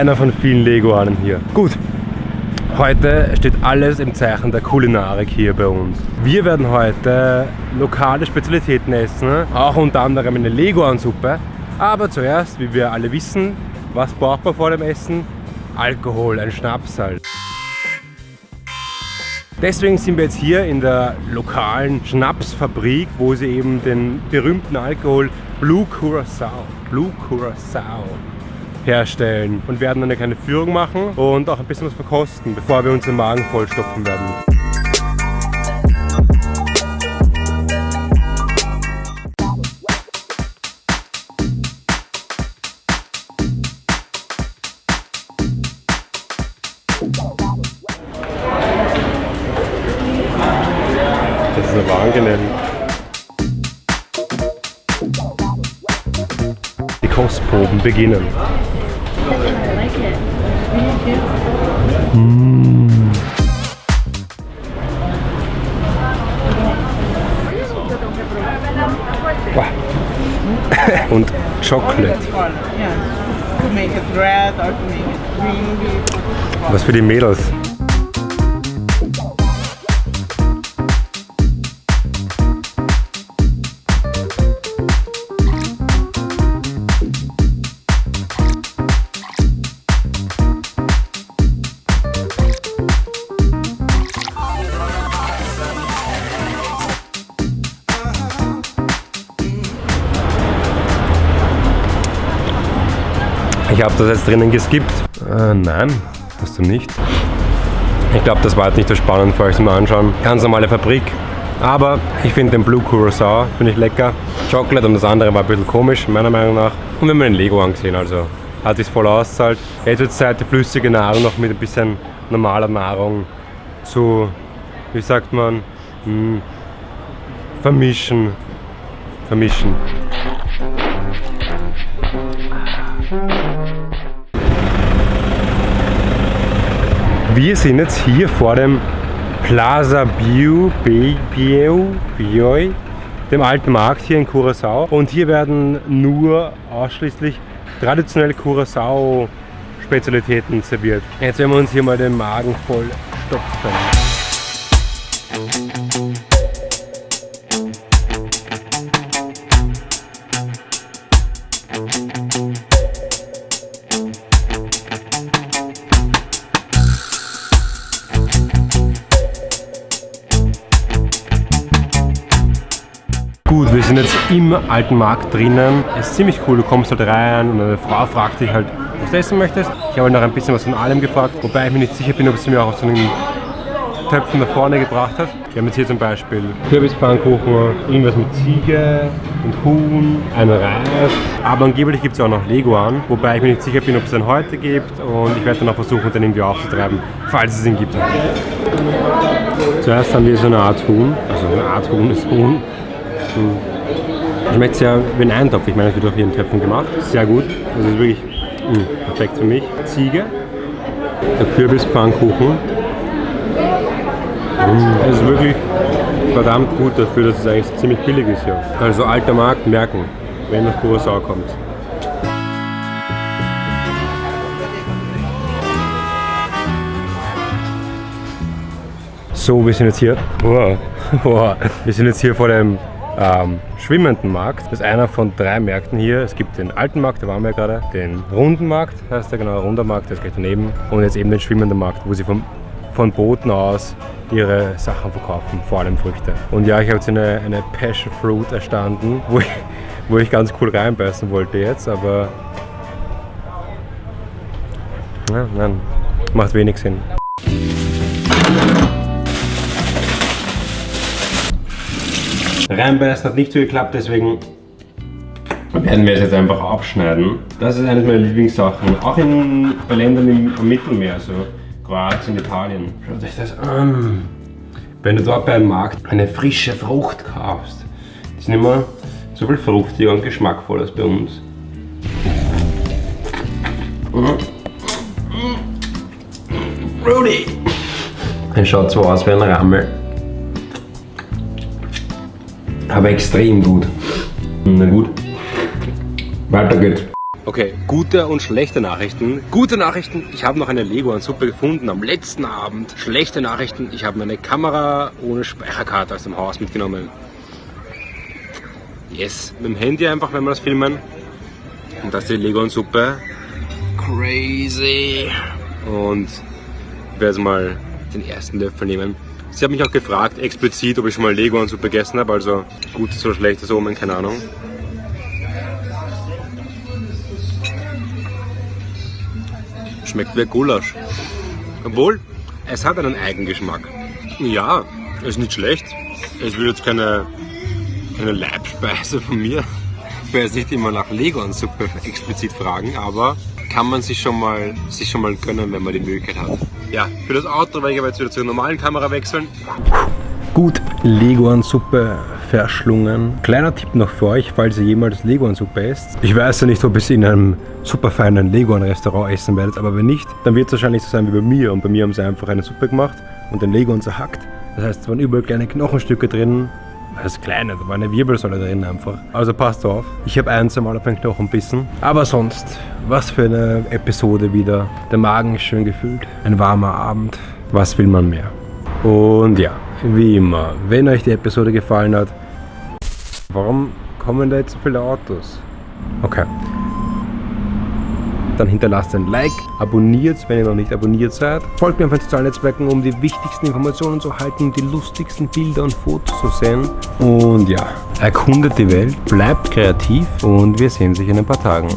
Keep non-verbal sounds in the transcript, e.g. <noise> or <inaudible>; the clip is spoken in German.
einer von vielen Leguanen hier. Gut, Heute steht alles im Zeichen der Kulinarik hier bei uns. Wir werden heute lokale Spezialitäten essen, auch unter anderem eine Leguansuppe. Aber zuerst, wie wir alle wissen, was braucht man vor dem Essen? Alkohol, ein Schnaps halt. Deswegen sind wir jetzt hier in der lokalen Schnapsfabrik, wo sie eben den berühmten Alkohol Blue Curacao, Blue Curacao herstellen und werden eine kleine Führung machen und auch ein bisschen was verkosten, bevor wir uns den Magen vollstopfen werden. Kostproben beginnen. Mm. Wow. Und Chocolate. Was für die Mädels. Ich habe das jetzt drinnen geskippt. Äh, nein, hast du nicht. Ich glaube, das war jetzt nicht so spannend für euch zum Anschauen. Ganz normale Fabrik. Aber ich finde den Blue Curacao, finde ich lecker. Chocolate und das andere war ein bisschen komisch, meiner Meinung nach. Und wir haben den Lego angesehen, also hat sich voll auszahlt. Jetzt wird Zeit, die flüssige Nahrung noch mit ein bisschen normaler Nahrung zu, wie sagt man, mh, hm, vermischen. Vermischen. Wir sind jetzt hier vor dem Plaza Biu, Biu, Biu, dem alten Markt hier in Curacao. Und hier werden nur ausschließlich traditionelle Curacao Spezialitäten serviert. Jetzt werden wir uns hier mal den Magen voll stopfen. Sind jetzt im alten Markt drinnen. Es ist ziemlich cool, du kommst halt rein und eine Frau fragt dich halt, was du essen möchtest. Ich habe halt noch ein bisschen was von allem gefragt, wobei ich mir nicht sicher bin, ob sie mir auch so einen Töpfen nach vorne gebracht hat. Wir haben jetzt hier zum Beispiel Kürbispfannkuchen, irgendwas mit Ziege und Huhn, ein Reis. Aber angeblich gibt es auch noch Leguan, wobei ich mir nicht sicher bin, ob es den heute gibt. Und ich werde dann auch versuchen, den irgendwie aufzutreiben, falls es ihn gibt. Zuerst haben wir so eine Art Huhn, also eine Art Huhn ist Huhn. Schmeckt sehr wie ein Eintopf. Ich meine, es wird hier in Töpfen gemacht. Sehr gut. Das ist wirklich mh, mm, perfekt für mich. Ziege. Der Kürbispfannkuchen. Mm, das ist wirklich verdammt gut dafür, dass es eigentlich ziemlich billig ist hier. Also alter Markt merken, wenn nach Curacao kommt. So, wir sind jetzt hier. Wow. <laughs> Wow. Wir sind jetzt hier vor dem ähm, schwimmenden Markt. Das ist einer von drei Märkten hier. Es gibt den alten Markt, da waren wir gerade, den runden Markt, heißt der genau, runder Markt, der ist gleich daneben. Und jetzt eben den schwimmenden Markt, wo sie vom, von Booten aus ihre Sachen verkaufen, vor allem Früchte. Und ja, ich habe jetzt eine, eine Passion Fruit erstanden, wo ich, wo ich ganz cool reinbeißen wollte jetzt, aber ja, nein, macht wenig Sinn. Reinbeißen hat nicht so geklappt, deswegen werden wir es jetzt einfach abschneiden. Das ist eine meiner Lieblingssachen, auch in, bei Ländern im, Mittelmeer, so Kroatien, Italien. Schaut euch das an. Wenn du dort beim Markt eine frische Frucht kaufst, ist nicht mehr so viel fruchtiger und geschmackvoller als bei uns. Rudy! Er schaut so aus wie ein Rammel aber extrem gut. Na gut, weiter geht's. Okay, gute und schlechte Nachrichten. Gute Nachrichten, ich habe noch eine Lego und Suppe gefunden am letzten Abend. Schlechte Nachrichten, ich habe meine Kamera ohne Speicherkarte aus dem Haus mitgenommen. Yes, mit dem Handy einfach, wenn wir das filmen. Und das ist die Lego und Suppe. Crazy. Und ich werde jetzt mal den ersten Löffel nehmen. Sie hat mich auch gefragt, explizit, ob ich schon mal Lego und Suppe gegessen habe. Also gutes oder schlechtes Omen, keine Ahnung. Schmeckt wie Gulasch. Obwohl, es hat einen Eigengeschmack. Ja, ist nicht schlecht. Es will jetzt keine, keine Leibspeise von mir. Ich werde jetzt nicht immer nach Lego und Suppe explizit fragen, aber kann man sich schon mal, sich schon mal gönnen, wenn man die Möglichkeit hat. Ja, für das Auto werde ich aber jetzt wieder zur normalen Kamera wechseln. Gut, Leguan-Suppe verschlungen. Kleiner Tipp noch für euch, falls ihr jemals Leguan-Suppe esst. Ich weiß ja nicht, ob ihr es in einem super feinen Leguan-Restaurant essen werdet, aber wenn nicht, dann wird es wahrscheinlich so sein wie bei mir. Und bei mir haben sie einfach eine Suppe gemacht und den Leguan zerhackt. Das heißt, es waren überall kleine Knochenstücke drin. Das kleine, da war eine Wirbelsäule drin einfach. Also passt auf. Ich habe ein, zwei Mal auf den Knochen bissen. Aber sonst, was für eine Episode wieder. Der Magen ist schön gefüllt. Ein warmer Abend. Was will man mehr? Und ja, wie immer, wenn euch die Episode gefallen hat, warum kommen da jetzt so viele Autos? Okay. Dann hinterlasst ein Like, abonniert, wenn ihr noch nicht abonniert seid. Folgt mir auf den sozialen Netzwerken, um die wichtigsten Informationen zu halten, die lustigsten Bilder und Fotos zu sehen. Und ja, erkundet die Welt, bleibt kreativ und wir sehen sich in ein paar Tagen.